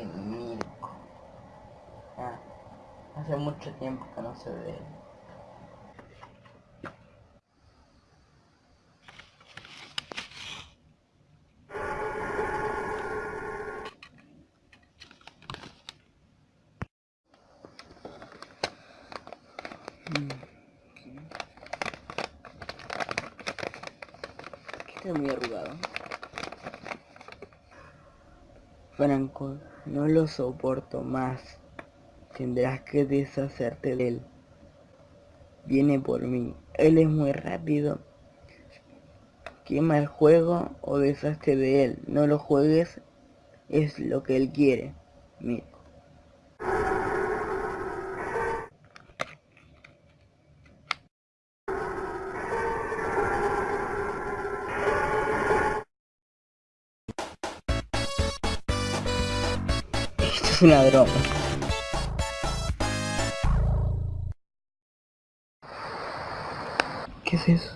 de. Ah, hace mucho tiempo que no sé de él. Está muy arrugado. Franco, no lo soporto más. Tendrás que deshacerte de él. Viene por mí. Él es muy rápido. Quema el juego o deshazte de él. No lo juegues. Es lo que él quiere. Mira. Una broma. ¿Qué es eso?